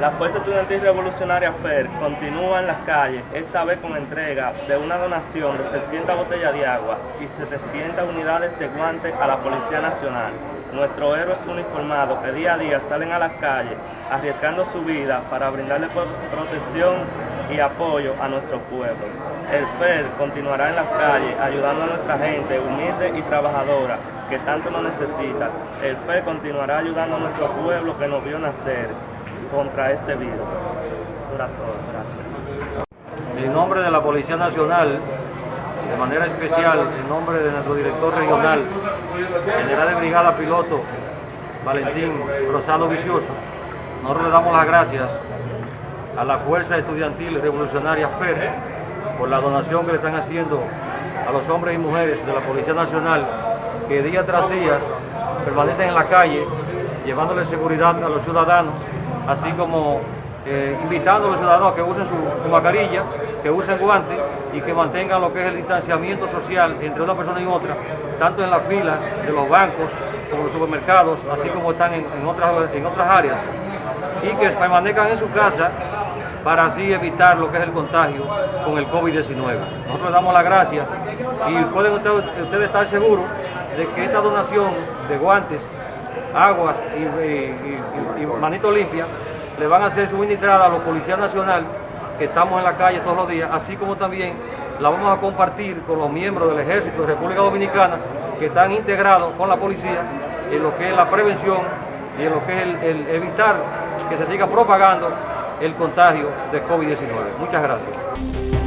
La Fuerza Estudiantil Revolucionaria FER continúa en las calles, esta vez con entrega de una donación de 600 botellas de agua y 700 unidades de guantes a la Policía Nacional. Nuestros héroes uniformados que día a día salen a las calles arriesgando su vida para brindarle protección y apoyo a nuestro pueblo. El FER continuará en las calles ayudando a nuestra gente humilde y trabajadora que tanto nos necesita. El FER continuará ayudando a nuestro pueblo que nos vio nacer contra este virus. Gracias. En nombre de la Policía Nacional, de manera especial, en nombre de nuestro director regional, general de brigada piloto Valentín Rosado Vicioso, nosotros le damos las gracias a la Fuerza Estudiantil Revolucionaria FER por la donación que le están haciendo a los hombres y mujeres de la Policía Nacional que día tras día permanecen en la calle llevándole seguridad a los ciudadanos así como eh, invitando a los ciudadanos a que usen su, mascarilla, que usen guantes y que mantengan lo que es el distanciamiento social entre una persona y otra, tanto en las filas de los bancos como los supermercados, así como están en, otras, en otras áreas, y que permanezcan en su casa para así evitar lo que es el contagio con el COVID-19. Nosotros les damos las gracias y pueden ustedes estar seguros de que esta donación de guantes aguas y, manito limpia, le van a ser suministrada a los policías nacionales que estamos en la calle todos los días, así como también la vamos a compartir con los miembros del Ejército de República Dominicana que están integrados con la policía en lo que es la prevención y en lo que es el evitar que se siga propagando el contagio de COVID-19. Muchas gracias.